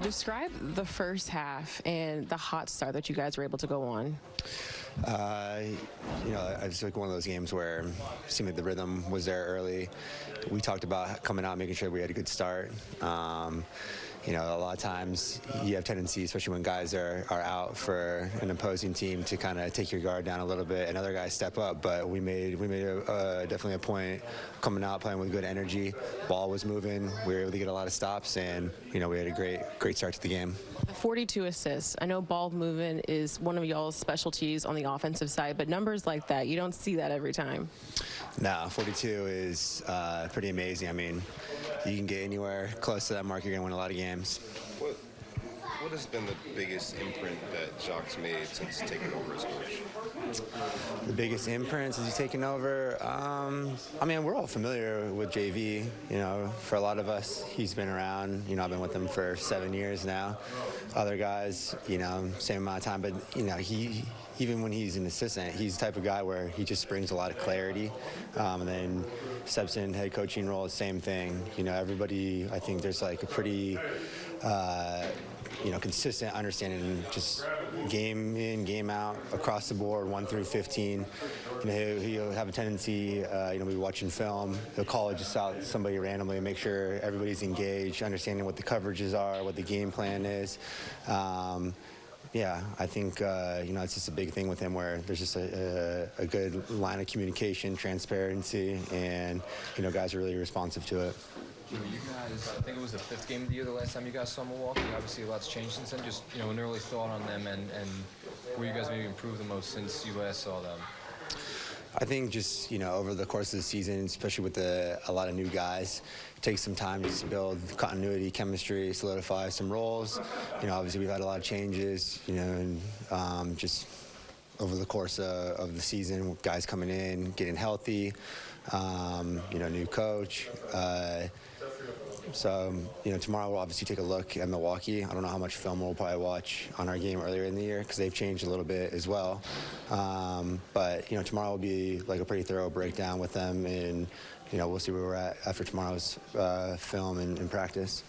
describe the first half and the hot start that you guys were able to go on. Uh, you know, I just like one of those games where it seemed like the rhythm was there early. We talked about coming out, making sure we had a good start. Um, you know, a lot of times you have tendency, especially when guys are, are out for an opposing team, to kind of take your guard down a little bit, and other guys step up. But we made we made a, definitely a point coming out, playing with good energy. Ball was moving. We were able to get a lot of stops, and you know, we had a great great start to the game. 42 assists. I know ball movement is one of y'all's specialties on the offensive side, but numbers like that, you don't see that every time. No, 42 is uh, pretty amazing. I mean, you can get anywhere close to that mark, you're going to win a lot of games. What, what has been the biggest imprint that Jacque's made since taking over as coach? The biggest imprint since he's taken over? Um, I mean, we're all familiar with JV. You know, for a lot of us, he's been around. You know, I've been with him for seven years now. Other guys, you know, same amount of time. But, you know, he even when he's an assistant, he's the type of guy where he just brings a lot of clarity. Um, and then steps in head coaching role, same thing. You know, everybody, I think there's like a pretty, uh, you know, consistent understanding, just game in, game out, across the board, one through 15. You know, he'll, have a tendency, uh, you know, be watching film. He'll call just out somebody randomly and make sure everybody's engaged, understanding what the coverages are, what the game plan is. Um, yeah, I think uh, you know it's just a big thing with him where there's just a, a, a, good line of communication, transparency, and you know guys are really responsive to it. You guys, I think it was the fifth game of the year the last time you guys saw Milwaukee. Obviously, a lot's changed since then. Just you know, an early thought on them and and where you guys maybe improved the most since you last saw them. I think just you know over the course of the season, especially with the, a lot of new guys, it takes some time to build continuity, chemistry, solidify some roles. You know, obviously we've had a lot of changes. You know, and um, just over the course of, of, the season, with guys coming in, getting healthy. Um, you know, new coach. Uh, so, you know, tomorrow we'll obviously take a look at Milwaukee. I don't know how much film we'll probably watch on our game earlier in the year because they've changed a little bit as well. Um, but, you know, tomorrow will be like a pretty thorough breakdown with them and, you know, we'll see where we're at after tomorrow's uh, film and, and practice.